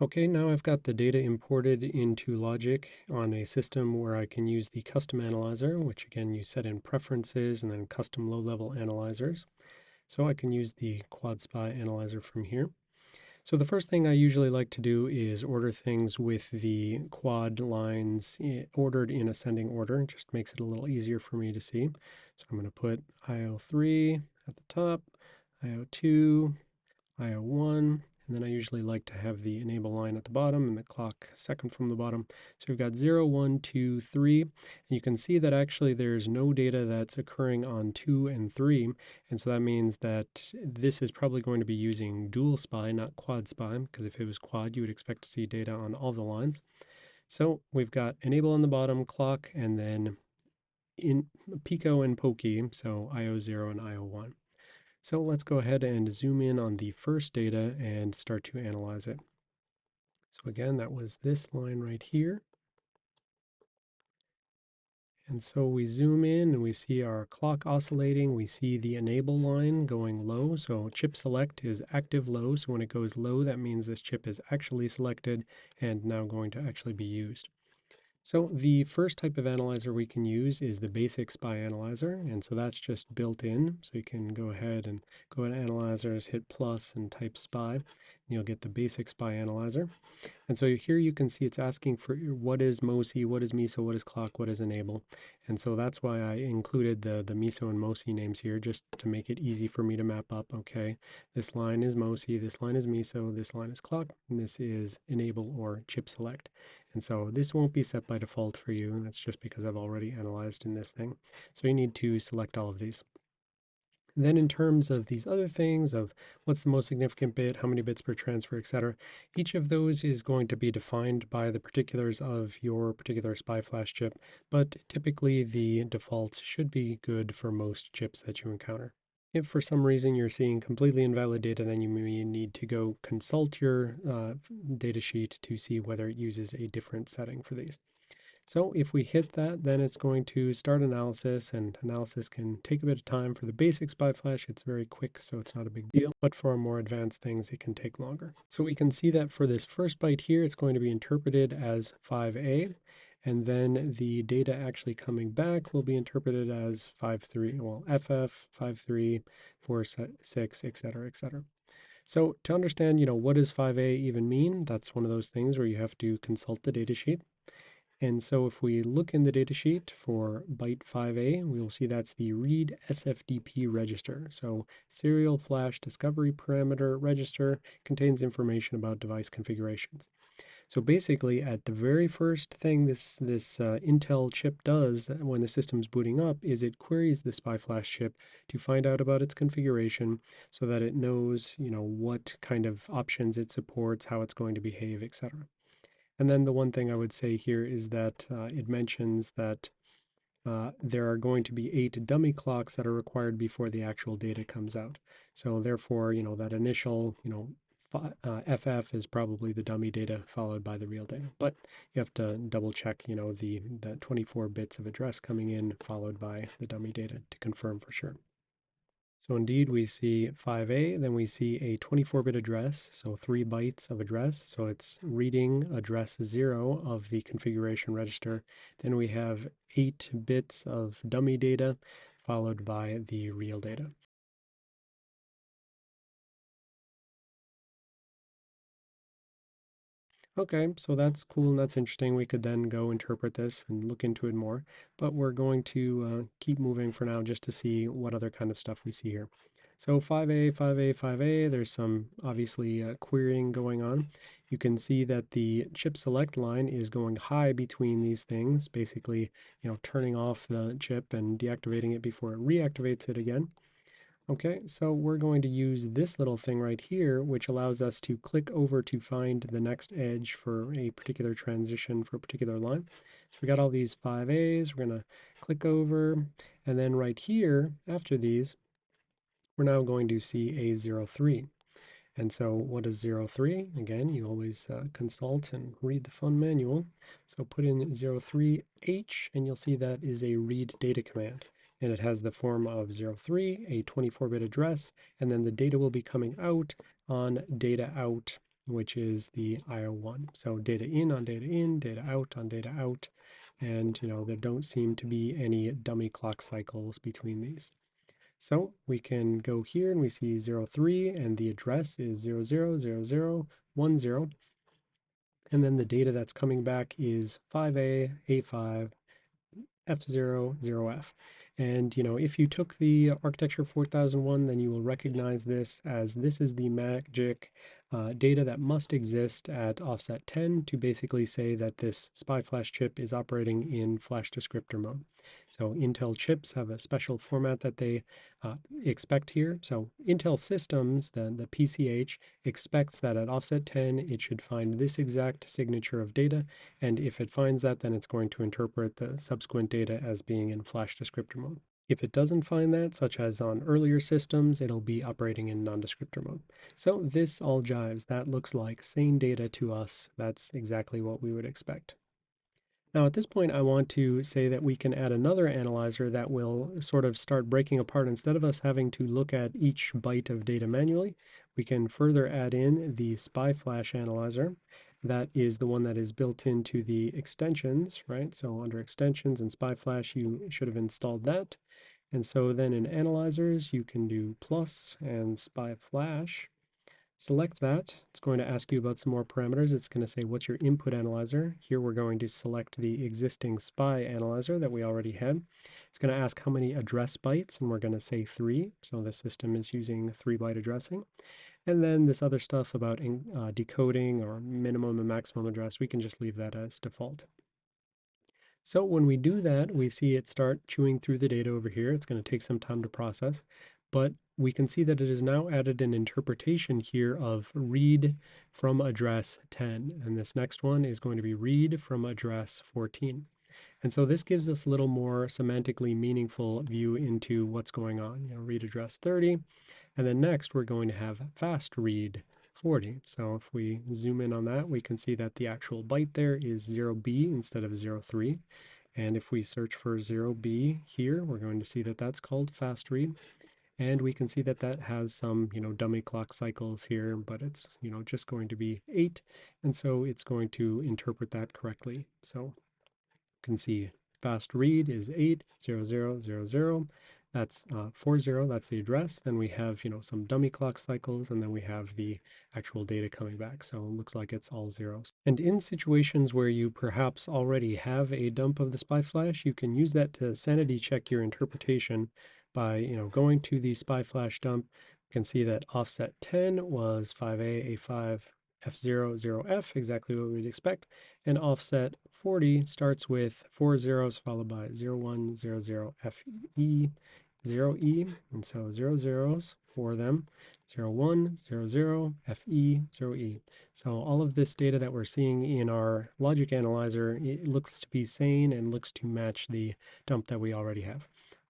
Okay, now I've got the data imported into Logic on a system where I can use the custom analyzer, which again you set in preferences and then custom low-level analyzers. So I can use the Quad SPI analyzer from here. So the first thing I usually like to do is order things with the quad lines eh, ordered in ascending order. It just makes it a little easier for me to see. So I'm going to put IO3 at the top, IO2, IO1, and then I usually like to have the enable line at the bottom and the clock second from the bottom. So we've got 0, 1, 2, 3. And you can see that actually there's no data that's occurring on 2 and 3. And so that means that this is probably going to be using dual SPI, not quad SPI, because if it was quad, you would expect to see data on all the lines. So we've got enable on the bottom, clock, and then in PICO and POCI, so IO0 and IO1. So let's go ahead and zoom in on the first data and start to analyze it. So again, that was this line right here. And so we zoom in and we see our clock oscillating. We see the enable line going low. So chip select is active low. So when it goes low, that means this chip is actually selected and now going to actually be used. So the first type of analyzer we can use is the basic SPI analyzer, and so that's just built in. So you can go ahead and go to analyzers, hit plus and type SPI, and you'll get the basic SPI analyzer. And so here you can see it's asking for what is MOSI, what is MISO, what is clock, what is enable. And so that's why I included the, the MISO and MOSI names here, just to make it easy for me to map up, okay, this line is MOSI, this line is MISO, this line is clock, and this is enable or chip select. And so this won't be set by default for you, and that's just because I've already analyzed in this thing. So you need to select all of these. Then in terms of these other things of what's the most significant bit, how many bits per transfer, etc., each of those is going to be defined by the particulars of your particular SPI flash chip, but typically the defaults should be good for most chips that you encounter. If for some reason you're seeing completely invalid data, then you may need to go consult your uh, datasheet to see whether it uses a different setting for these. So if we hit that, then it's going to start analysis, and analysis can take a bit of time. For the basic SPI flash, it's very quick, so it's not a big deal. But for more advanced things, it can take longer. So we can see that for this first byte here, it's going to be interpreted as 5A, and then the data actually coming back will be interpreted as 5.3, well, FF, 5.3, 4.6, etc., etc. So to understand, you know, what does 5a even mean, that's one of those things where you have to consult the datasheet. And so if we look in the datasheet for byte 5a, we will see that's the read SFDP register. So serial flash discovery parameter register contains information about device configurations. So basically at the very first thing this, this uh, Intel chip does when the system's booting up is it queries the SPI flash chip to find out about its configuration so that it knows, you know, what kind of options it supports, how it's going to behave, etc. And then the one thing I would say here is that uh, it mentions that uh, there are going to be eight dummy clocks that are required before the actual data comes out. So therefore, you know, that initial, you know, uh, FF is probably the dummy data followed by the real data. But you have to double check, you know, the, the 24 bits of address coming in followed by the dummy data to confirm for sure. So indeed we see 5A, then we see a 24-bit address, so 3 bytes of address. So it's reading address 0 of the configuration register. Then we have 8 bits of dummy data followed by the real data. Okay, so that's cool and that's interesting. We could then go interpret this and look into it more, but we're going to uh, keep moving for now just to see what other kind of stuff we see here. So 5A, 5A, 5A, there's some obviously uh, querying going on. You can see that the chip select line is going high between these things, basically, you know, turning off the chip and deactivating it before it reactivates it again. Okay, so we're going to use this little thing right here, which allows us to click over to find the next edge for a particular transition for a particular line. So we got all these 5As, we're going to click over, and then right here, after these, we're now going to see a 03. And so what is 03? Again, you always uh, consult and read the fun manual. So put in 03H, and you'll see that is a read data command and it has the form of 03, a 24-bit address, and then the data will be coming out on data out which is the IO1. So data in on data in, data out on data out, and you know there don't seem to be any dummy clock cycles between these. So we can go here and we see 03 and the address is 000010. And then the data that's coming back is 5A, A5, F0, 0F. And, you know, if you took the architecture 4001, then you will recognize this as this is the magic uh, data that must exist at offset 10 to basically say that this SPI flash chip is operating in flash descriptor mode. So Intel chips have a special format that they uh, expect here. So Intel systems, the, the PCH, expects that at offset 10, it should find this exact signature of data. And if it finds that, then it's going to interpret the subsequent data as being in flash descriptor mode. If it doesn't find that, such as on earlier systems, it'll be operating in non-descriptor mode. So this all jives. That looks like sane data to us. That's exactly what we would expect. Now at this point, I want to say that we can add another analyzer that will sort of start breaking apart. Instead of us having to look at each byte of data manually, we can further add in the SPI flash analyzer. That is the one that is built into the extensions, right? So under extensions and SPI flash, you should have installed that. And so then in analyzers, you can do plus and SPI flash. Select that. It's going to ask you about some more parameters. It's going to say, what's your input analyzer? Here we're going to select the existing SPI analyzer that we already had. It's going to ask how many address bytes, and we're going to say three. So the system is using three byte addressing. And then this other stuff about uh, decoding or minimum and maximum address, we can just leave that as default. So when we do that, we see it start chewing through the data over here. It's going to take some time to process, but we can see that it has now added an interpretation here of read from address 10. And this next one is going to be read from address 14. And so this gives us a little more semantically meaningful view into what's going on. You know, read address 30. And then next we're going to have fast read 40. So if we zoom in on that, we can see that the actual byte there is 0b instead of 03. And if we search for 0b here, we're going to see that that's called fast read. And we can see that that has some, you know, dummy clock cycles here, but it's, you know, just going to be 8. And so it's going to interpret that correctly. So you can see fast read is 8, 0, 0, 0, 0. That's uh, 40, that's the address. Then we have, you know, some dummy clock cycles, and then we have the actual data coming back. So it looks like it's all zeros. And in situations where you perhaps already have a dump of the SPI flash, you can use that to sanity check your interpretation by you know going to the SPI flash dump, you can see that offset 10 was 5A, A5, F0, 0F, exactly what we'd expect. And offset 40 starts with four zeros followed by 01, 00, FE, 0E, and so zero zeros for them, 01, 00, FE, 0E. So all of this data that we're seeing in our logic analyzer, it looks to be sane and looks to match the dump that we already have.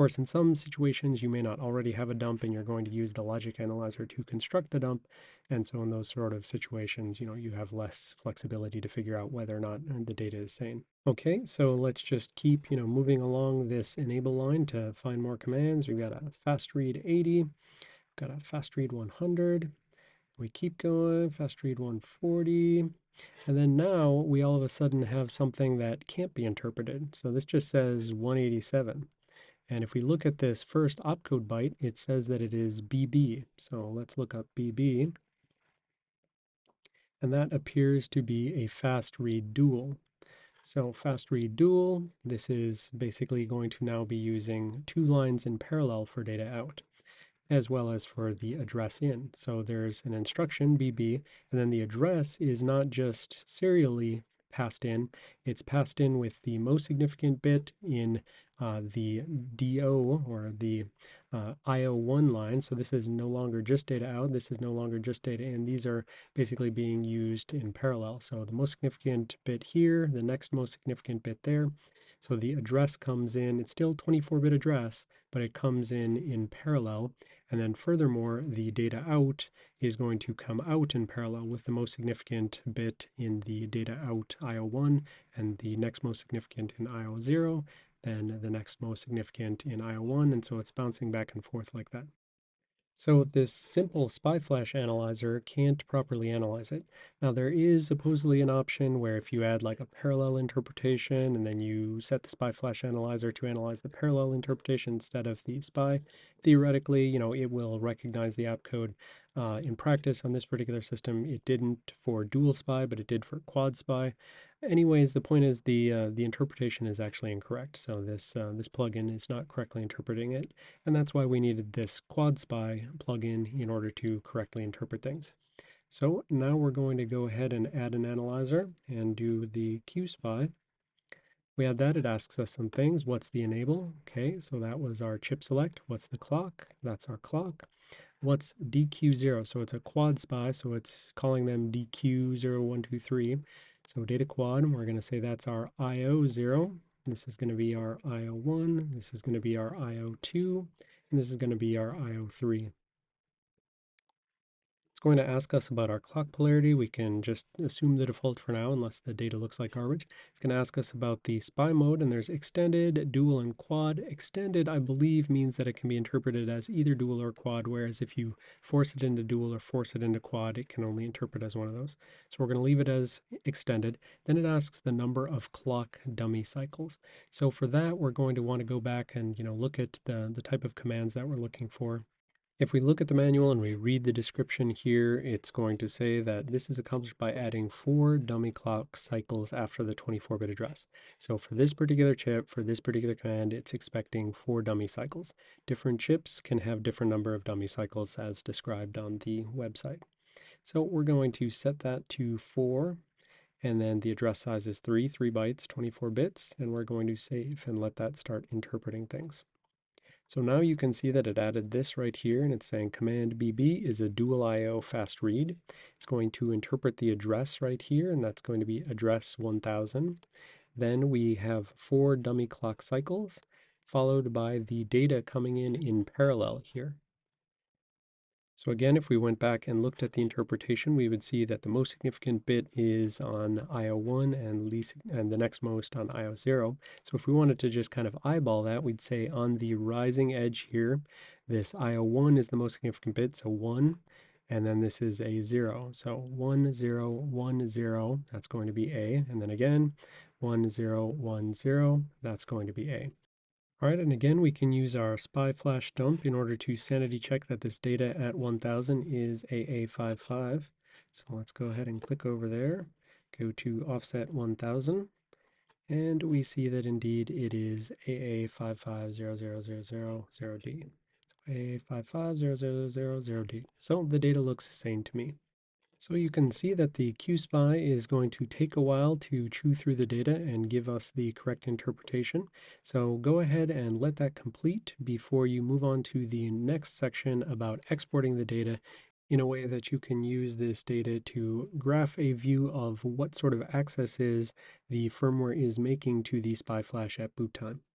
Course, in some situations, you may not already have a dump and you're going to use the logic analyzer to construct the dump. And so in those sort of situations, you know, you have less flexibility to figure out whether or not uh, the data is sane. Okay, so let's just keep, you know, moving along this enable line to find more commands. We've got a fast read 80, got a fast read 100. We keep going, fast read 140. And then now we all of a sudden have something that can't be interpreted. So this just says 187. And if we look at this first opcode byte, it says that it is BB. So let's look up BB. And that appears to be a fast read dual. So fast read dual, this is basically going to now be using two lines in parallel for data out, as well as for the address in. So there's an instruction BB, and then the address is not just serially passed in. It's passed in with the most significant bit in uh, the DO or the uh, IO1 line. So this is no longer just data out. This is no longer just data in. These are basically being used in parallel. So the most significant bit here, the next most significant bit there. So the address comes in, it's still 24-bit address, but it comes in in parallel. And then furthermore, the data out is going to come out in parallel with the most significant bit in the data out IO1 and the next most significant in IO0, then the next most significant in IO1. And so it's bouncing back and forth like that. So this simple SPI flash analyzer can't properly analyze it. Now there is supposedly an option where if you add like a parallel interpretation and then you set the SPI flash analyzer to analyze the parallel interpretation instead of the SPI, theoretically, you know, it will recognize the opcode. Uh, in practice on this particular system, it didn't for dual SPI, but it did for quad SPI. Anyways, the point is the uh, the interpretation is actually incorrect. So this uh, this plugin is not correctly interpreting it, and that's why we needed this Quad SPI plugin in order to correctly interpret things. So now we're going to go ahead and add an analyzer and do the QSPI. We add that, it asks us some things. What's the enable? Okay, so that was our chip select. What's the clock? That's our clock. What's DQ0? So it's a quad SPI, so it's calling them DQ0123. So data quad, we're going to say that's our IO0. This is going to be our IO1. This is going to be our IO2. And this is going to be our IO3. It's going to ask us about our clock polarity. We can just assume the default for now unless the data looks like garbage. It's going to ask us about the SPI mode and there's extended, dual, and quad. Extended, I believe, means that it can be interpreted as either dual or quad, whereas if you force it into dual or force it into quad, it can only interpret as one of those. So we're going to leave it as extended. Then it asks the number of clock dummy cycles. So for that, we're going to want to go back and you know look at the, the type of commands that we're looking for. If we look at the manual and we read the description here, it's going to say that this is accomplished by adding four dummy clock cycles after the 24-bit address. So for this particular chip, for this particular command, it's expecting four dummy cycles. Different chips can have different number of dummy cycles as described on the website. So we're going to set that to four, and then the address size is three, three bytes, 24 bits, and we're going to save and let that start interpreting things. So now you can see that it added this right here and it's saying command BB is a dual IO fast read. It's going to interpret the address right here and that's going to be address 1000. Then we have four dummy clock cycles followed by the data coming in in parallel here. So again, if we went back and looked at the interpretation, we would see that the most significant bit is on IO1 and least and the next most on IO0. So if we wanted to just kind of eyeball that, we'd say on the rising edge here, this IO1 is the most significant bit, so 1, and then this is a 0. So 1, 0, 1, 0, that's going to be A, and then again, 1, 0, 1, 0, that's going to be A. All right, and again, we can use our SPI flash dump in order to sanity check that this data at 1000 is AA55. So let's go ahead and click over there, go to offset 1000, and we see that indeed it is AA5500000D. So AA5500000D. So the data looks sane to me. So you can see that the QSPI is going to take a while to chew through the data and give us the correct interpretation. So go ahead and let that complete before you move on to the next section about exporting the data in a way that you can use this data to graph a view of what sort of accesses the firmware is making to the SPI flash at boot time.